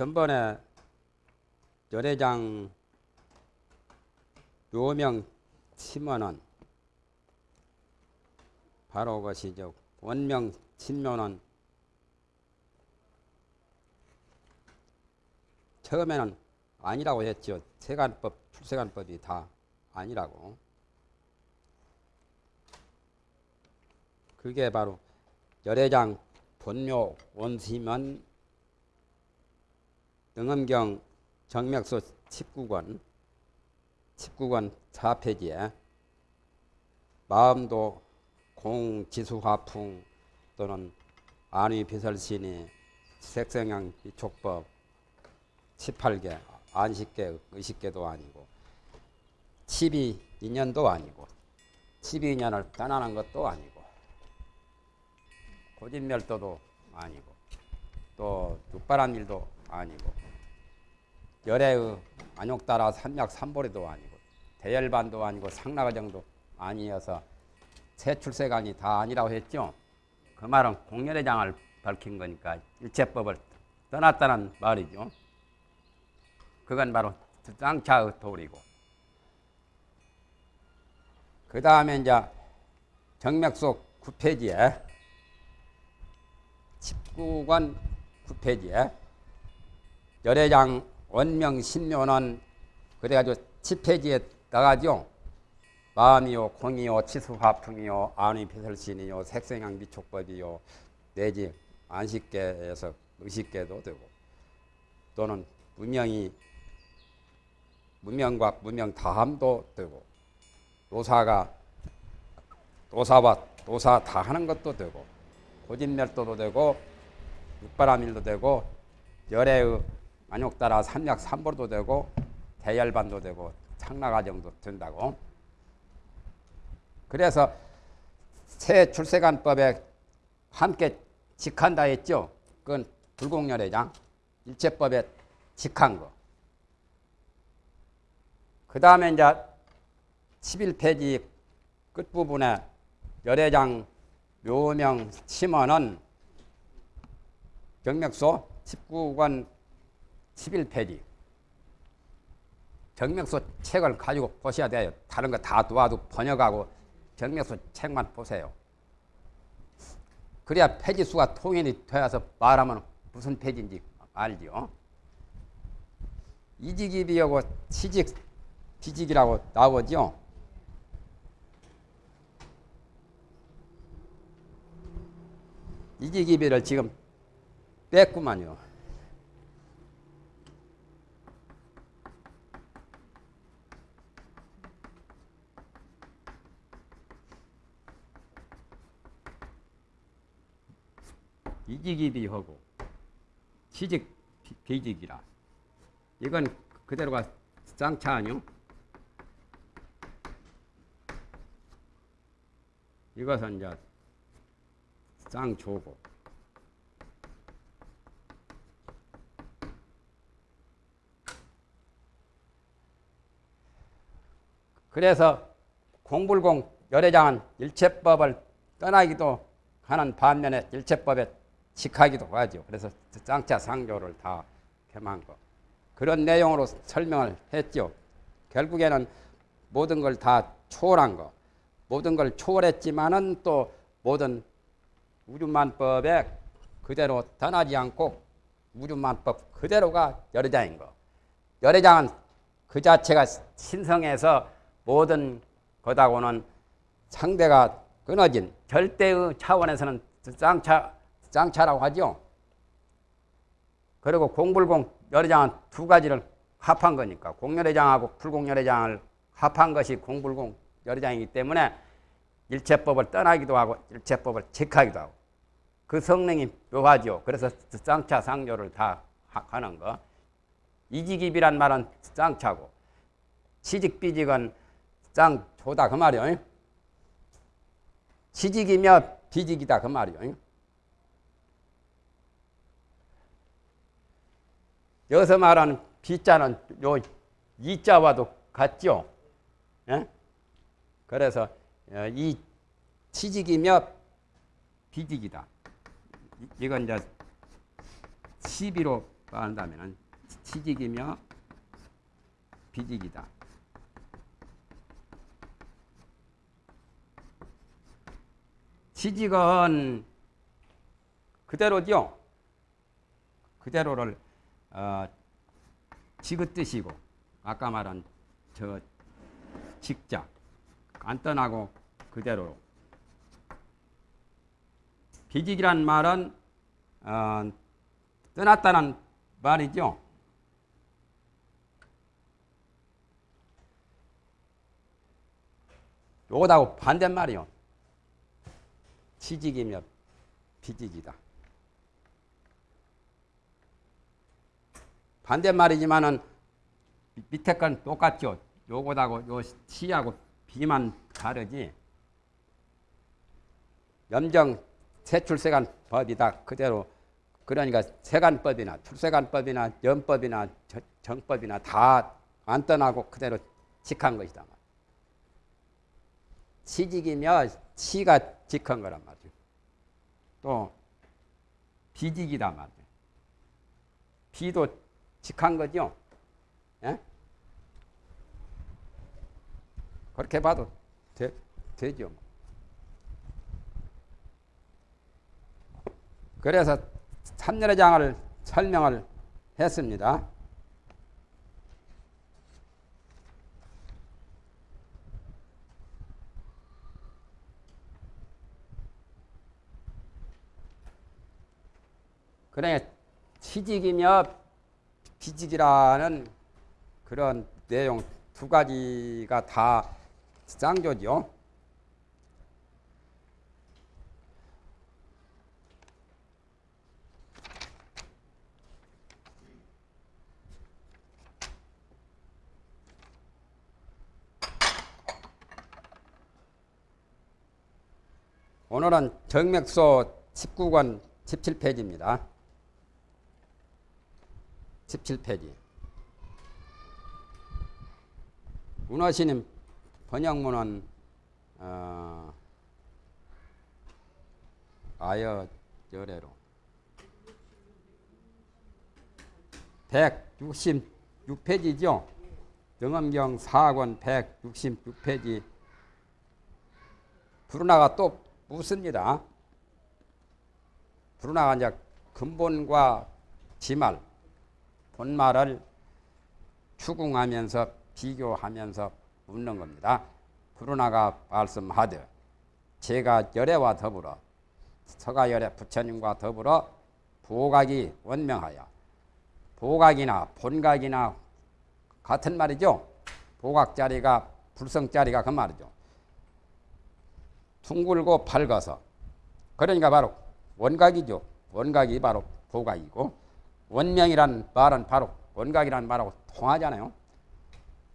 전번에 열애장 묘명 침원은 바로 그것이 저 원명 친묘는 처음에는 아니라고 했죠. 세간법, 출세간법이 다 아니라고. 그게 바로 열애장 본묘 원심은 능엄경 정맥소 19권 19권 4페이지에 마음도 공지수화풍 또는 안위비설신이 색성향 비촉법 18개 안식계 의식계도 아니고 12인연도 아니고 12인연을 떠나는 것도 아니고 고진멸도도 아니고 또 육바란 일도 아니고 열애의 안욕따라 삼약 삼보리도 아니고 대열반도 아니고 상나가정도 아니어서 세출세간이 다 아니라고 했죠. 그 말은 공연의 장을 밝힌 거니까 일체법을 떠났다는 말이죠. 그건 바로 쌍차의 도리고. 그 다음에 이제 정맥속 9페이지에 19권 9페이지에 열애장 원명 신묘는 그래가지고 10페이지에 나가죠. 마음이요, 공이요, 치수화풍이요, 안의 비설신이요, 색생양 미촉법이요, 내지 안식계에서 의식계도 되고. 또는 무명이 무명과 무명 다함도 되고. 노사가 노사와 노사 다 하는 것도 되고. 고진멸도도 되고 육바람일도 되고 열애의 안욕따라 삼약 삼보도 되고 대열반도 되고 창나가정도 된다고. 그래서 새 출세관법에 함께 직한다 했죠. 그건 불공열애장 일체법에 직한 거. 그 다음에 이제 11페이지 끝부분에 열애장 묘명 침원은 경맥소 19권 11페이지 정맥소 책을 가지고 보셔야 돼요. 다른 거 다 도와도 번역하고 정맥소 책만 보세요. 그래야 페이지 수가 통일이 되어서 말하면 무슨 페이지인지 알죠. 이직입이하고 취직, 비직이라고 나오죠. 이직입이를 지금 뺐구만요. 이직이비 하고 취직 비직이라 이건 그대로가 쌍차 아니요? 이것은 이제 쌍조고 그래서 공불공 열애장은 일체법을 떠나기도 하는 반면에 일체법에 직하기도 하죠. 그래서 쌍차 상조를 다 겸한 거. 그런 내용으로 설명을 했죠. 결국에는 모든 걸 다 초월한 거. 모든 걸 초월했지만은 또 모든 우주만법에 그대로 떠나지 않고 우주만법 그대로가 열애장인 거. 열애장은 그 자체가 신성해서 모든 것하고는 상대가 끊어진 절대의 차원에서는 쌍차, 쌍차라고 하죠. 그리고 공불공 열애장은 두 가지를 합한 거니까 공열애장하고 불공열애장을 합한 것이 공불공 열애장이기 때문에 일체법을 떠나기도 하고 일체법을 직하기도 하고 그 성능이 묘하죠. 그래서 쌍차 상조를 다 하는 거. 이직입이란 말은 쌍차고 취직비직은 쌍조다 그 말이요. 취직이며 비직이다 그 말이요. 여기서 말하는 비자는 요 이자와도 같죠. 예? 그래서 어, 이 취직이며 비직이다. 이건 이제 시비로 한다면은 치직이며 비직이다. 치직은 그대로죠. 그대로를 어, 지긋뜻이고 아까 말한 저 직자 안 떠나고 그대로 비직이란 말은 어, 떠났다는 말이죠. 요거하고 반대말이요. 취직이며 비직이다. 반대말이지만은 밑에 건 똑같죠. 요거하고 요 시하고 비만 다르지. 염정 세출세간 법이다. 그대로 그러니까 세간법이나 출세간법이나 연법이나 정법이나 다 안 떠나고 그대로 직한 것이다. 시직이며 시가 직한 거란 말이죠. 또 비직이다 말이죠. 비도 직한 거죠. 예? 그렇게 봐도 되, 되죠. 그래서 삼년의 장을 설명을 했습니다. 그래 취직이며 비직이라는 그런 내용 두 가지가 다 쌍조죠. 오늘은 정맥소 19권 17페이지입니다. 17페이지. 문화신임 번역문은 어, 아여 열애로 166페이지죠. 등엄경 4권 166페이지 브루나가 또 묻습니다. 브루나가 이제 근본과 지말, 본말을 추궁하면서 비교하면서 묻는 겁니다. 브루나가 말씀하되 제가 열애와 더불어 서가열애 부처님과 더불어 보각이 원명하여 보각이나 본각이나 같은 말이죠. 보각자리가 불성자리가 그 말이죠. 둥글고 밝아서 그러니까 바로 원각이죠. 원각이 바로 보각이고 원명이란 말은 바로 원각이란 말하고 통하잖아요.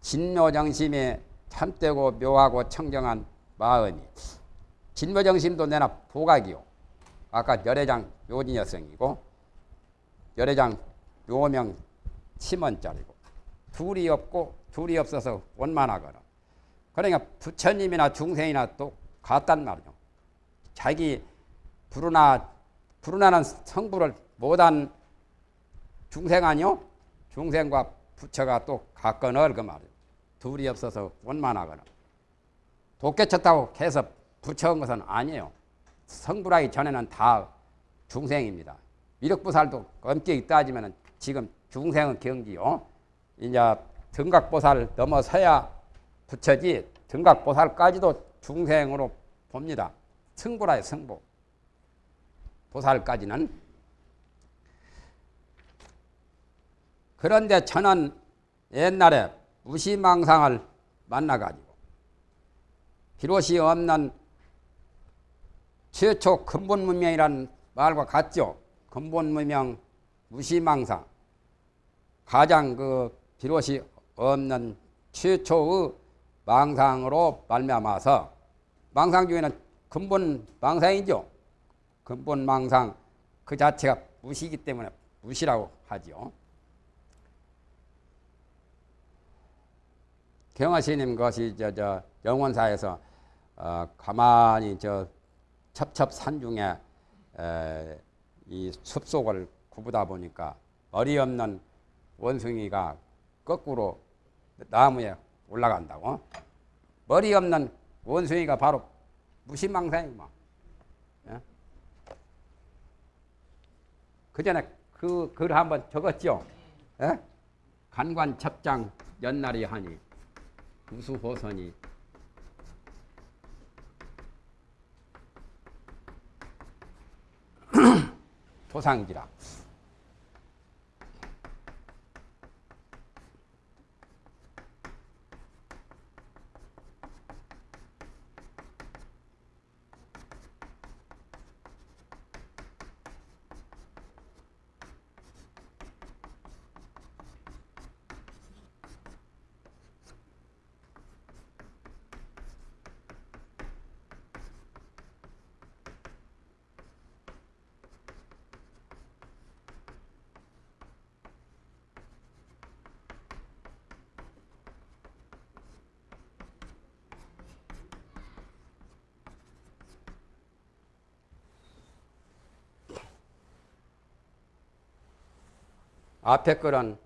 진묘정심에 참되고 묘하고 청정한 마음이 진묘정심도 내나 보각이요. 아까 열애장 요진여성이고 열애장 요명 침원짜리고 둘이 없고 둘이 없어서 원만하거나 그러니까 부처님이나 중생이나 또 같단 말이죠. 자기 부르나 부르나는 성부를 못한 중생 아니요? 중생과 부처가 또 같거늘 그 말이에요. 둘이 없어서 원만하거나 도깨쳤다고 해서 부처인 것은 아니에요. 성불하기 전에는 다 중생입니다. 미륵보살도 엄격히 따지면 지금 중생은 경지요. 이제 등각보살 넘어서야 부처지 등각보살까지도 중생으로 봅니다. 승부라요 승부. 보살까지는. 그런데 저는 옛날에 무시망상을 만나가지고 비롯이 없는 최초 근본 문명이라는 말과 같죠. 근본 문명 무시망상 가장 그 비롯이 없는 최초의 망상으로 말미암아서 망상 중에는 근본 망상이죠. 근본 망상 그 자체가 무시이기 때문에 무시라고 하죠. 경화스님 것이 저, 저 영원사에서 어, 가만히 저 첩첩산 중에 에, 이 숲속을 구부다 보니까 머리 없는 원숭이가 거꾸로 나무에 올라간다고? 머리 없는 원숭이가 바로 무신망상이구만. 예? 그 전에 그 글 한번 적었죠? 예? 간관 첩장 연날이 하니 우수호선이 토상지라. 앞에 거는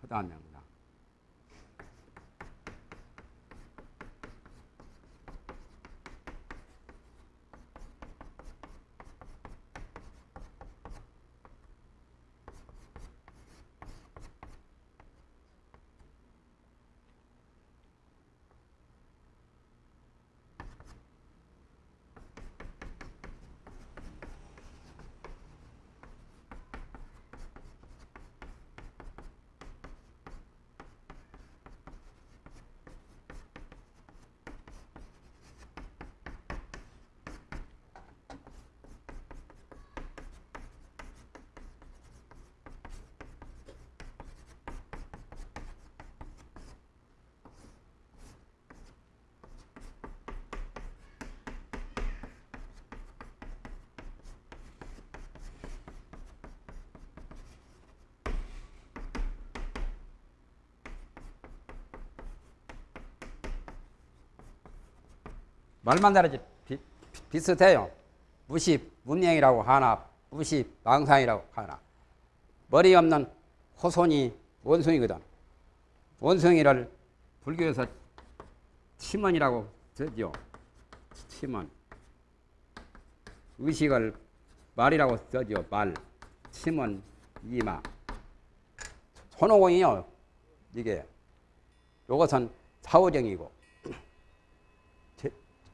그 다음에 말만 다르지 비, 비슷해요. 무시 문명이라고 하나, 무시 망상이라고 하나. 머리 없는 호손이 원숭이거든. 원숭이를 불교에서 치먼이라고 쓰죠. 치먼. 의식을 말이라고 쓰죠. 말. 치먼, 이마. 손오공이요. 이게. 요것은 사오정이고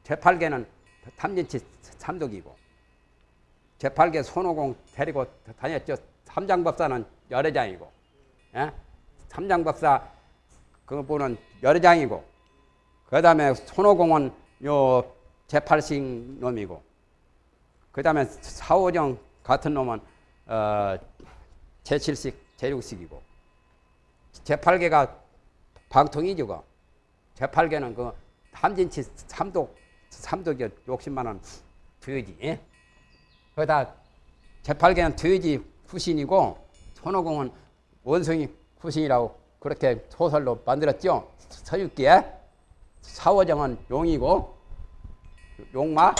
제8개는 탐진치 삼독이고 제8개 손오공 데리고 다녔죠. 삼장법사는 여러 장이고 예? 삼장법사 그분은 여러 장이고 그 다음에 손오공은 요 제8식 놈이고 그 다음에 사오정 같은 놈은 어, 제7식 제6식이고 제8개가 방통이죠. 그. 제8개는 그 탐진치 삼독 삼독이 욕심만은 돼지. 거기다 재팔개는 돼지 후신이고 손오공은 원숭이 후신이라고 그렇게 소설로 만들었죠. 서육기에 사워정은 용이고 용마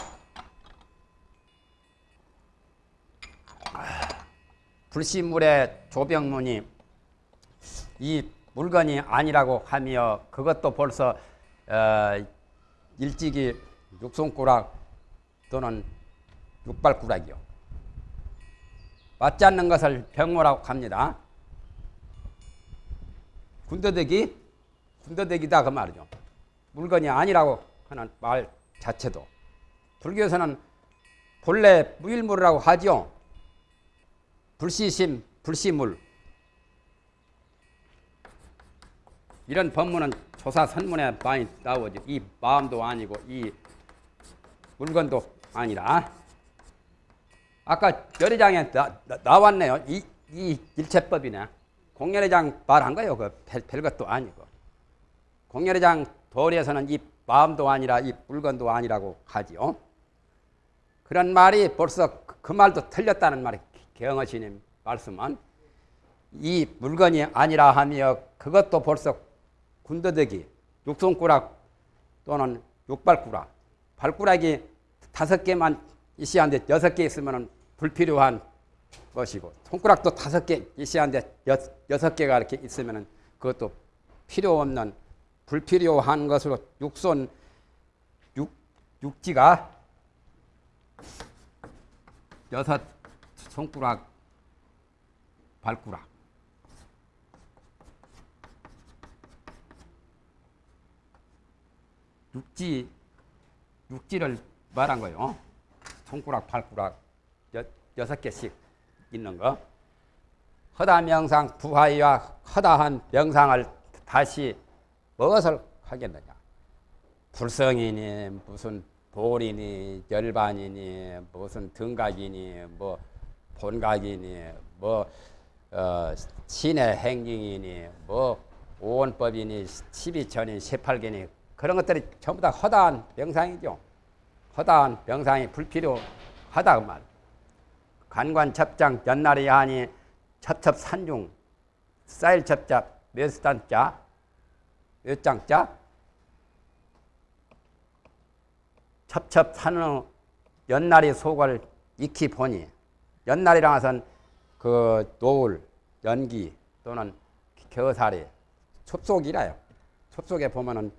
불신물의 조병문이 이 물건이 아니라고 하며 그것도 벌써 어, 일찍이 육손꾸락 또는 육발꾸락이요. 맞지 않는 것을 병모라고 합니다. 군더더기, 군더더기다 그 말이죠. 물건이 아니라고 하는 말 자체도. 불교에서는 본래 무일물이라고 하죠. 불시심, 불시물. 이런 법문은 조사 선문에 많이 나오죠. 이 마음도 아니고 이 물건도 아니라 아까 열애장에 나, 나 왔네요. 이, 이 일체법이네. 공열애장 말한 거예요. 그 별, 별것도 아니고. 공열애장 도리에서는 이 마음도 아니라 이 물건도 아니라고 하지요. 그런 말이 벌써 그, 그 말도 틀렸다는 말이 경허신님 말씀은 이 물건이 아니라 하며 그것도 벌써 군더더기, 육손꾸락 또는 육발꾸락, 발꾸락이 다섯 개만 하는데 여섯 개 있으면 불필요한 것이고 손가락도 다섯 개 있어야하는데 여섯 개가 이렇게 있으면 그것도 필요 없는 불필요한 것으로 육손 육, 육지가 여섯 손가락 발가락 육지 육지를 말한 거요. 손가락 발가락 여, 여섯 개씩 있는 거. 허다 명상 부하이와 허다한 명상을 다시 무엇을 하겠느냐? 불성이니 무슨 볼이니 열반이니 무슨 등각이니 뭐 본각이니 뭐 어, 신의 행징이니 뭐 오원법이니 십이천이 십팔견이 그런 것들이 전부 다 허다한 명상이죠. 허다한 명상이 불필요하다 그 말. 간관 첩장 연날이 하니 첩첩 산중 쌀 첩잡 몇 단자 몇 장자 첩첩 산후 연날이 속을 익히 보니 연날이랑 해서는 그 노을 연기 또는 겨살이 첩속이라요. 첩속에 보면은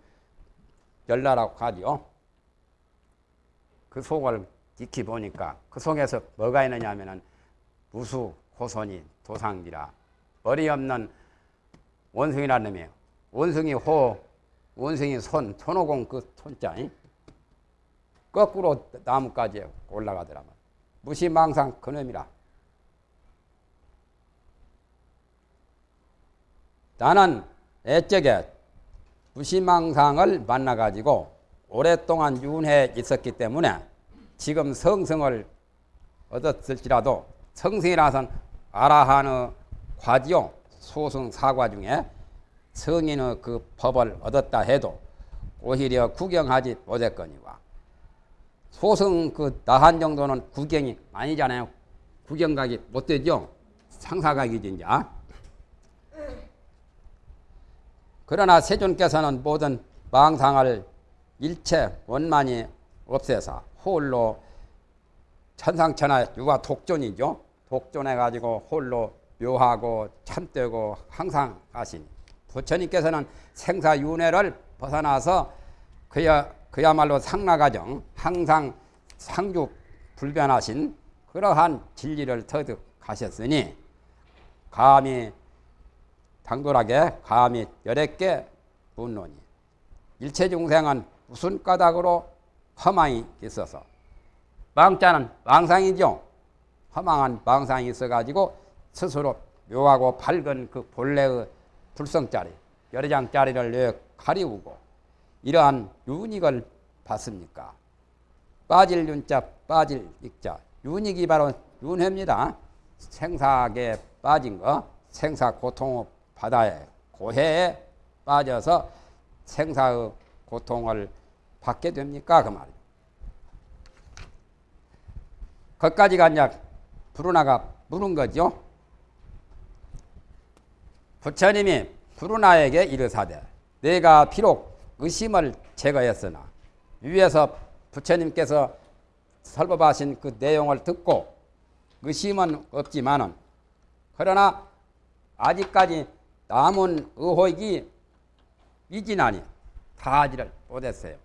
열나라고 하지요. 그 속을 익히 보니까 그 속에서 뭐가 있느냐 하면은 무수 호손이 도상기라 어리없는 원숭이라는 놈이에요. 원숭이 호, 원숭이 손, 손오공 그 손자. 거꾸로 나무까지 올라가더라면 무시망상 그놈이라. 나는 애적에 무시망상을 만나가지고 오랫동안 윤회에 있었기 때문에 지금 성성을 얻었을지라도 성성이라서는 아라한의 과지요 소승 사과 중에 성인의 그 법을 얻었다 해도 오히려 구경하지 못했거니와 소승 그 나한 정도는 구경이 아니잖아요. 구경 가기 못 되죠. 상사 가기 진짜. 그러나 세존께서는 모든 망상을 일체 원만히 없애서 홀로 천상천하 유가 독존이죠. 독존해가지고 홀로 묘하고 참되고 항상 하시니 부처님께서는 생사윤회를 벗어나서 그야, 그야말로 상나가정 항상 상주 불변하신 그러한 진리를 터득하셨으니 감히 당돌하게 감히 열애께 분론이 일체 중생은 무슨 까닭으로 허망이 있어서 망자는 망상이죠. 허망한 망상이 있어가지고 스스로 묘하고 밝은 그 본래의 불성짜리 여러 장짜리를 왜 가리우고 이러한 윤익을 받습니까? 빠질 윤자 빠질 익자 윤익이 바로 윤회입니다. 생사에 빠진 거 생사 고통 바다에 고해에 빠져서 생사의 고통을 받게 됩니까? 그 말이에요. 거기까지가 이제 부르나가 물은 거죠. 부처님이 부르나에게 이르사대 내가 비록 의심을 제거했으나 위에서 부처님께서 설법하신 그 내용을 듣고 의심은 없지만은 그러나 아직까지 남은 의혹이 미진하니 다 하지를 못했어요.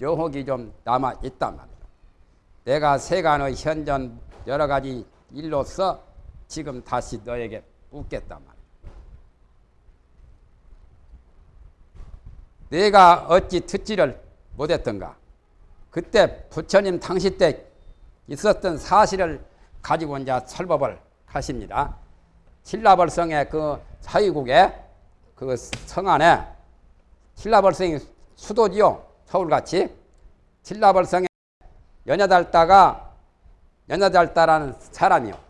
여혹이 좀 남아 있단 말이에요. 내가 세간의 현전 여러 가지 일로서 지금 다시 너에게 묻겠단 말이에요. 내가 어찌 듣지를 못했던가? 그때 부처님 당시 때 있었던 사실을 가지고 이제 설법을 하십니다. 신라벌성의 그 사위국에 그성 안에 신라벌성이 수도지요. 서울같이. 신라벌성에 연야달다가 연야달다라는 사람이요.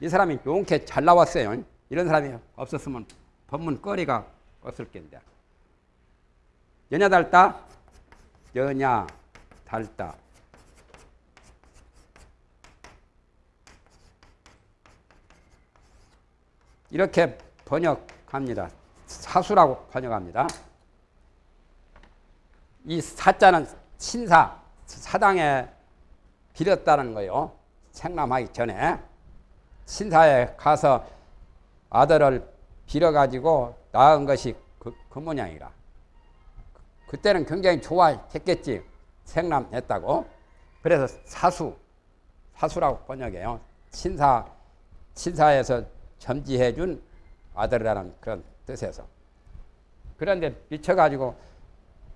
이 사람이 용케 잘 나왔어요. 이런 사람이 없었으면 법문 거리가 없을 텐데. 연야달다, 연야달다. 이렇게 번역합니다. 사수라고 번역합니다. 이 사자는 신사, 사당에 빌었다는 거요. 생남하기 전에 신사에 가서 아들을 빌어가지고 낳은 것이 그, 그 모양이라. 그때는 굉장히 좋아했겠지. 생남했다고. 그래서 사수, 사수라고 번역해요. 신사, 신사에서 점지해준 아들이라는 그런 뜻에서. 그런데 미쳐가지고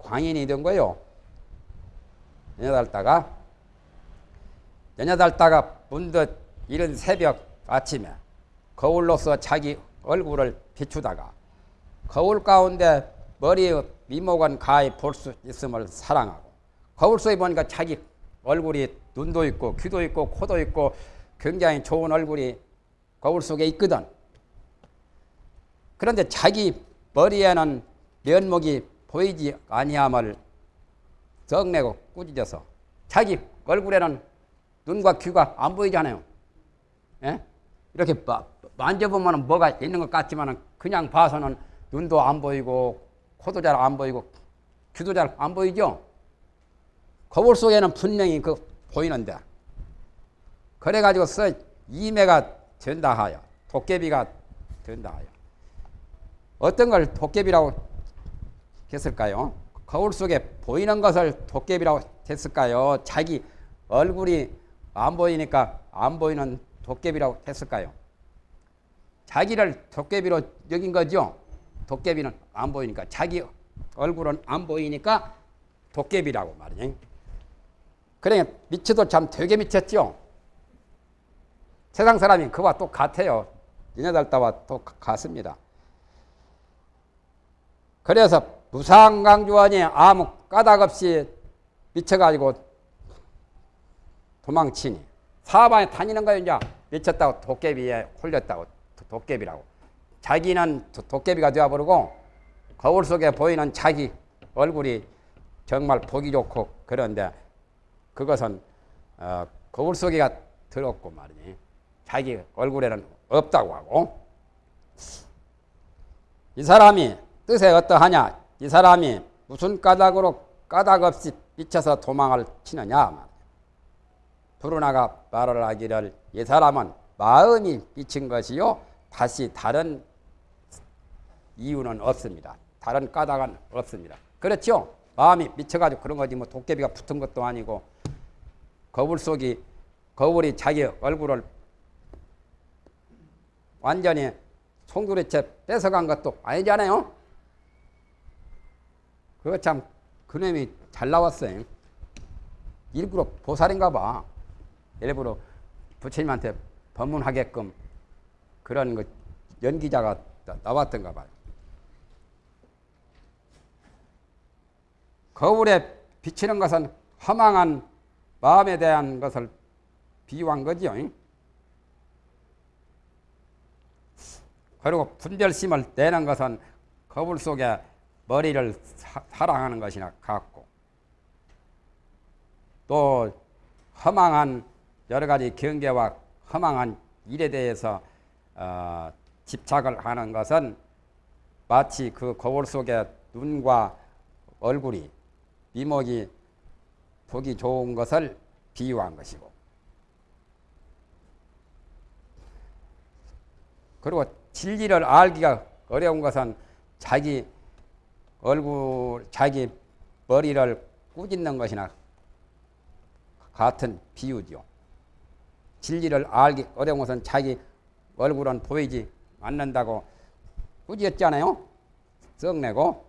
광인이 된 거요. 연여달다가, 연여달다가 문득 이른 새벽 아침에 거울로서 자기 얼굴을 비추다가 거울 가운데 머리의 미목은 가히 볼 수 있음을 사랑하고 거울 속에 보니까 자기 얼굴이 눈도 있고 귀도 있고 코도 있고 굉장히 좋은 얼굴이 거울 속에 있거든. 그런데 자기 머리에는 면목이 보이지 아니함을 적내고 꾸짖어서 자기 얼굴에는 눈과 귀가 안 보이잖아요. 예? 이렇게 마, 만져보면 뭐가 있는 것 같지만 그냥 봐서는 눈도 안 보이고 코도 잘 안 보이고 귀도 잘 안 보이죠. 거울 속에는 분명히 그 보이는데 그래가지고서 이매가 된다 하여 도깨비가 된다 하여 어떤 걸 도깨비라고 했을까요? 거울 속에 보이는 것을 도깨비라고 했을까요? 자기 얼굴이 안 보이니까 안 보이는 도깨비라고 했을까요? 자기를 도깨비로 여긴 거죠. 도깨비는 안 보이니까 자기 얼굴은 안 보이니까 도깨비라고 말이지. 그래 미쳐도 참 되게 미쳤죠. 세상 사람이 그와 똑같아요. 이네달다와 똑같습니다. 그래서 무상강주원이 아무 까닭 없이 미쳐가지고 도망치니 사방에 다니는 거예요. 이제 미쳤다고 도깨비에 홀렸다고 도깨비라고. 자기는 도깨비가 되어버리고 거울 속에 보이는 자기 얼굴이 정말 보기 좋고 그런데 그것은 어, 거울 속에가 들었고 말이지. 자기 얼굴에는 없다고 하고 이 사람이 뜻에 어떠하냐? 이 사람이 무슨 까닭으로 까닭 없이 미쳐서 도망을 치느냐? 부르나가 말을 하기를 이 사람은 마음이 미친 것이요 다시 다른 이유는 없습니다. 다른 까닭은 없습니다. 그렇죠? 마음이 미쳐가지고 그런 거지 뭐 도깨비가 붙은 것도 아니고 거울 속이 거울이 자기 얼굴을 완전히 송두리째 뺏어간 것도 아니잖아요. 그거 참 그놈이 잘 나왔어요. 일부러 보살인가 봐. 일부러 부처님한테 법문하게끔 그런 그 연기자가 나왔던가 봐요. 거울에 비치는 것은 허망한 마음에 대한 것을 비유한 거지요. 그리고 분별심을 내는 것은 거울 속에 머리를 사, 랑하는 것이나 같고 또 허망한 여러 가지 경계와 허망한 일에 대해서 어, 집착을 하는 것은 마치 그 거울 속에 눈과 얼굴이 미목이 보기 좋은 것을 비유한 것이고 그리고 진리를 알기가 어려운 것은 자기 얼굴, 자기 머리를 꾸짖는 것이나 같은 비유죠. 진리를 알기 어려운 것은 자기 얼굴은 보이지 않는다고 꾸짖었잖아요. 썩내고